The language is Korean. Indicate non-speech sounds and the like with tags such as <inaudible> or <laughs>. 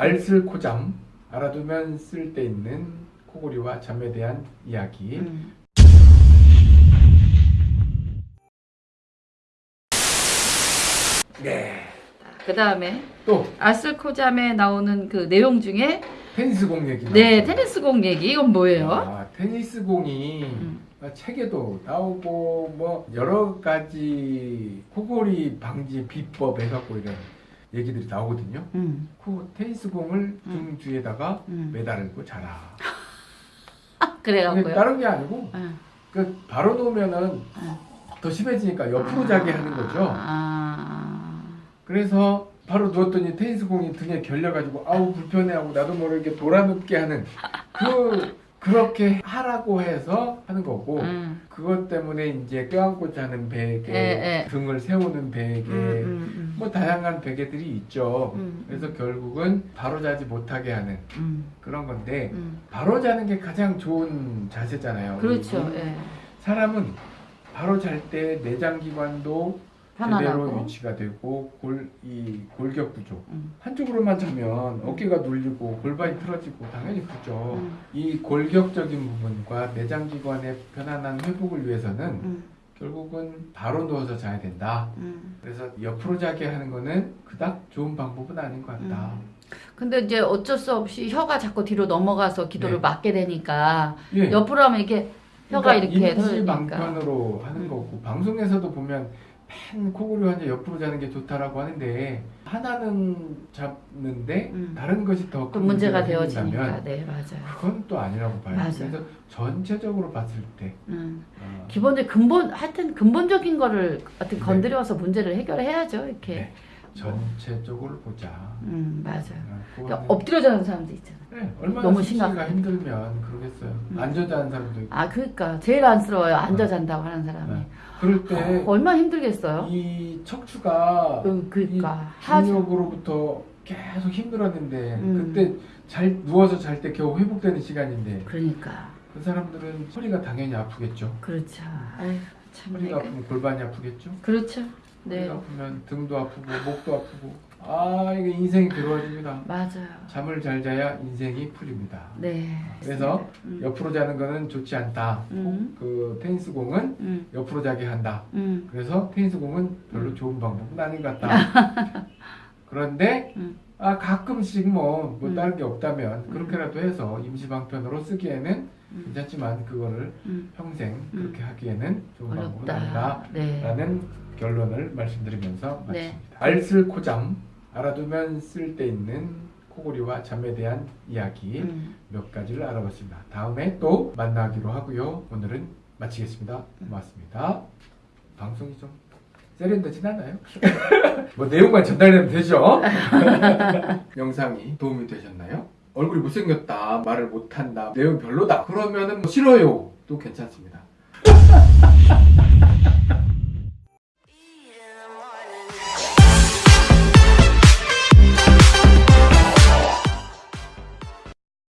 알쓸코잠 알아두면 쓸데있는 코골이와 잠에 대한 이야기 음. 네. 그 다음에 또 아슬코잠에 나오는 그 내용 중에 테니스공 얘기 네. 테니스공 얘기 이건 뭐예요? 아, 테니스공이 음. 책에도 나오고 뭐 여러 가지 코골이 방지 비법 해갖고 이런 얘기들이 나오거든요. 음. 코 테니스공을 등 뒤에다가 음. 매달고 자라. 아, <laughs> 그래갖고요. 다른 게 아니고 응. 그 바로 놓으면은 더 심해지니까 옆으로 자게 하는 거죠. 아, 그래서 바로 누웠더니 테니스공이 등에 결려가지고 아우 불편해하고 나도 모르게 돌아눕게 하는 그 그렇게 하라고 해서 하는 거고 음. 그것 때문에 이제 껴안고 자는 베개, 예, 예. 등을 세우는 베개, 음, 음, 뭐 다양한 베개들이 있죠. 음. 그래서 결국은 바로 자지 못하게 하는 음, 그런 건데 음. 바로 자는 게 가장 좋은 자세잖아요. 그렇죠. 예. 사람은 바로 잘 때 내장기관도 편안하고. 위치가 되고 골 이 골격 구조 음. 한쪽으로만 자면 어깨가 눌리고 골반이 틀어지고 당연히 그렇죠. 음. 이 골격적인 부분과 내장 기관의 편안한 회복을 위해서는 음. 결국은 바로 누워서 자야 된다. 음. 그래서 옆으로 자게 하는 거는 그닥 좋은 방법은 아닌 것 같다. 근데 이제 어쩔 수 없이 혀가 자꾸 뒤로 넘어가서 기도를 네. 막게 되니까 예. 옆으로 하면 이렇게 혀가 그러니까 이렇게 돌리니까. 방편으로 하는 음. 거고 방송에서도 보면 맨 코골이 환자 옆으로 자는 게 좋다라고 하는데 하나는 잡는데 음. 다른 것이 더또큰 문제가 생긴다면 되어지니까. 네, 맞아요. 그건 또 아니라고 봐요. 맞아요. 그래서 전체적으로 봤을 때 음. 어, 기본적 근본 하여튼 근본적인 거를 어떻게 네. 건드려서 문제를 해결해야죠. 이렇게. 네. 전체적으로 보자. 음, 맞아요. 어, 그러니까 엎드려 자는 사람도 있잖아. 네, 얼마나 너무 심각하니까. 힘들면 그러겠어요. 음. 앉아 자는 사람도 있고. 아, 그러니까 제일 안쓰러워요. 앉아 잔다고 하는 사람이. 네. 그럴 때 얼마나 힘들겠어요. 이 척추가 음, 그러니까. 중력으로부터 계속 힘들었는데 음. 그때 잘 누워서 잘 때 겨우 회복되는 시간인데 그러니까 그 사람들은 허리가 당연히 아프겠죠. 그렇죠. 아유 참. 허리가 내가. 아프면 골반이 아프겠죠. 그렇죠. 네, 아프면 등도 아프고 목도 아프고 아 이게 인생이 괴로워집니다. 맞아요. 잠을 잘 자야 인생이 풀립니다. 네. 그래서 음. 옆으로 자는 거는 좋지 않다. 음. 그 테니스 공은 음, 옆으로 자게 한다. 음, 그래서 테니스 공은 별로 좋은 방법은 아닌 것 같다. <laughs> 그런데 음. 아 가끔씩 뭐, 뭐 음. 다른 게 없다면 그렇게라도 해서 임시 방편으로 쓰기에는 음. 괜찮지만 그거를 음. 평생 음. 그렇게 하기에는 좋은 방법은 어렵다. 네. 아니다라는 결론을 말씀드리면서 네. 마칩니다. 알쓸코잠 알아두면 쓸데 있는 코골이와 잠에 대한 이야기 음. 몇 가지를 알아봤습니다. 다음에 또 만나기로 하고요. 오늘은 마치겠습니다. 고맙습니다. 방송이 좀 세련되진 않아요? <laughs> 뭐 내용만 전달되면 되죠? <laughs> 영상이 도움이 되셨나요? 얼굴이 못생겼다, 말을 못한다, 내용 별로다. 그러면은 뭐 싫어요. 또 괜찮습니다. <laughs>